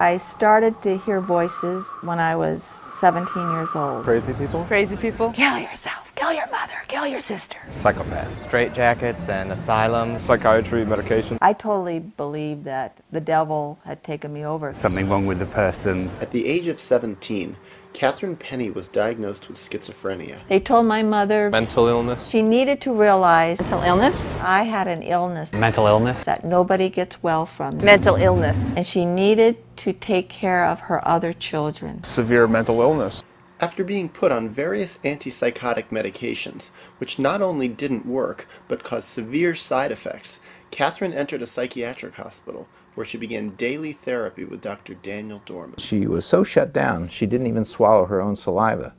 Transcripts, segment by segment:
I started to hear voices when I was 17 years old. Crazy people? Crazy people? Kill yourself, kill your mother, kill your sister. Psychopath. Straight jackets and asylums. Psychiatry, medication. I totally believed that the devil had taken me over. Something wrong with the person. At the age of 17, Catherine Penney was diagnosed with schizophrenia. They told my mother Mental illness. she needed to realize Mental illness? I had an illness Mental illness. that nobody gets well from. Mental illness. And she needed to take care of her other children. Severe mental illness. After being put on various antipsychotic medications, which not only didn't work, but caused severe side effects, Catherine entered a psychiatric hospital where she began daily therapy with Dr. Daniel Dorman. She was so shut down, she didn't even swallow her own saliva.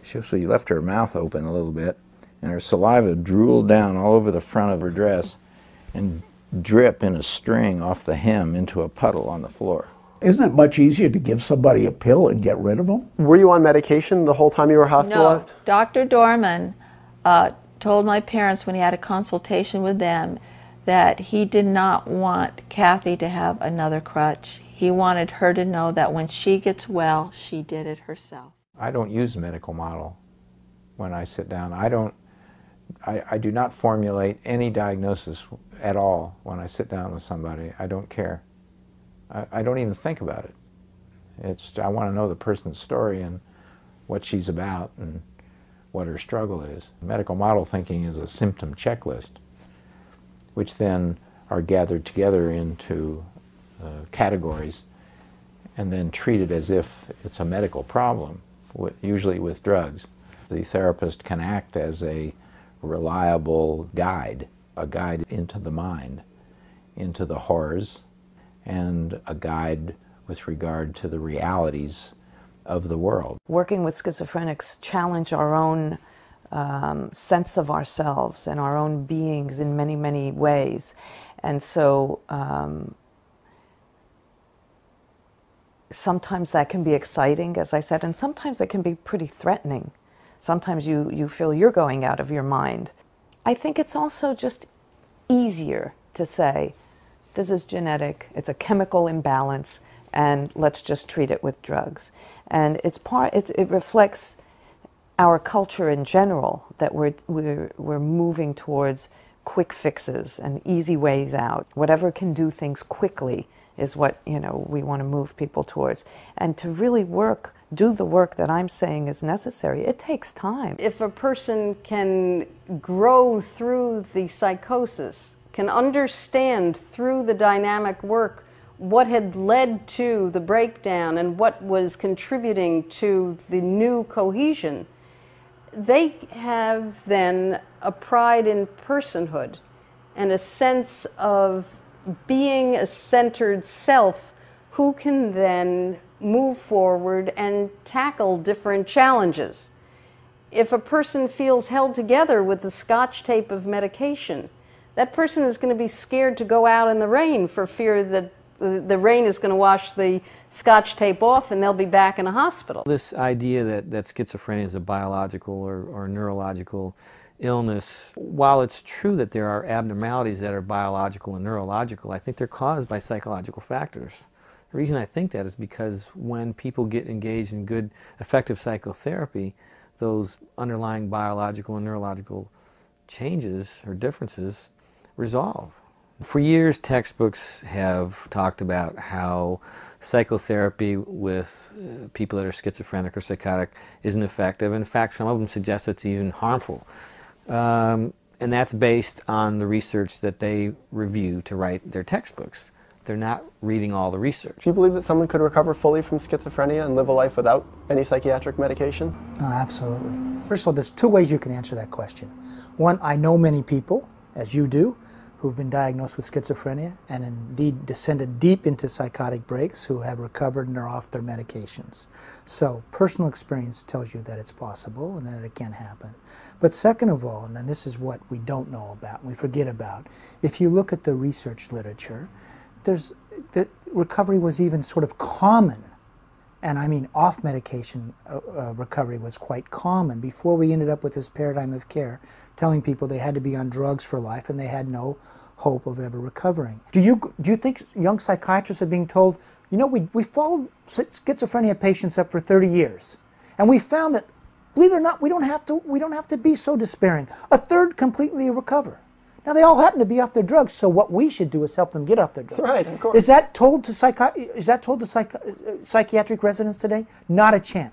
She actually left her mouth open a little bit, and her saliva drooled down all over the front of her dress and drip in a string off the hem into a puddle on the floor. Isn't it much easier to give somebody a pill and get rid of them? Were you on medication the whole time you were No, hospitalized? Dr. Dorman uh, told my parents when he had a consultation with them that he did not want Kathy to have another crutch. He wanted her to know that when she gets well, she did it herself. I don't use a medical model when I sit down. I don't, I, I do not formulate any diagnosis at all when I sit down with somebody. I don't care. I, I don't even think about it. It's, I want to know the person's story and what she's about and what her struggle is. Medical model thinking is a symptom checklist, which then are gathered together into uh, categories and then treated as if it's a medical problem, usually with drugs. The therapist can act as a reliable guide, a guide into the mind, into the horrors, and a guide with regard to the realities of the world. Working with schizophrenics challenge our own um, sense of ourselves and our own beings in many, many ways. And so um, sometimes that can be exciting, as I said, and sometimes it can be pretty threatening. Sometimes you, you feel you're going out of your mind. I think it's also just easier to say, this is genetic, it's a chemical imbalance, and let's just treat it with drugs. And it's part, it, it reflects our culture in general that we're, we're, we're moving towards quick fixes and easy ways out. Whatever can do things quickly is what you know we want to move people towards. And to really work, do the work that I'm saying is necessary, it takes time. If a person can grow through the psychosis, can understand through the dynamic work what had led to the breakdown and what was contributing to the new cohesion, they have then a pride in personhood and a sense of being a centered self who can then move forward and tackle different challenges. If a person feels held together with the scotch tape of medication, that person is going to be scared to go out in the rain for fear that the, rain is going to wash the scotch tape off and they'll be back in a hospital. This idea that, that schizophrenia is a biological or, or neurological illness, while it's true that there are abnormalities that are biological and neurological, I think they're caused by psychological factors. The reason I think that is because when people get engaged in good, effective psychotherapy, those underlying biological and neurological changes or differences resolve. For years, textbooks have talked about how psychotherapy with uh, people that are schizophrenic or psychotic isn't effective. In fact, some of them suggest it's even harmful. Um, and that's based on the research that they review to write their textbooks. They're not reading all the research. Do you believe that someone could recover fully from schizophrenia and live a life without any psychiatric medication? Oh, absolutely. First of all, there's two ways you can answer that question. One, I know many people, as you do, who've been diagnosed with schizophrenia and indeed descended deep into psychotic breaks who have recovered and are off their medications. So personal experience tells you that it's possible and that it can happen. But second of all, and this is what we don't know about and we forget about, if you look at the research literature, there's that recovery was even sort of common and I mean off medication uh, uh, recovery was quite common before we ended up with this paradigm of care telling people they had to be on drugs for life and they had no hope of ever recovering. Do you, do you think young psychiatrists are being told, you know, we, we followed schizophrenia patients up for 30 years, and we found that, believe it or not, we don't have to, we don't have to be so despairing. A third completely recover. Now they all happen to be off their drugs, so what we should do is help them get off their drugs. Right, of course. Is that told to psychi- Is that told to psych- uh, psychiatric residents today? Not a chance.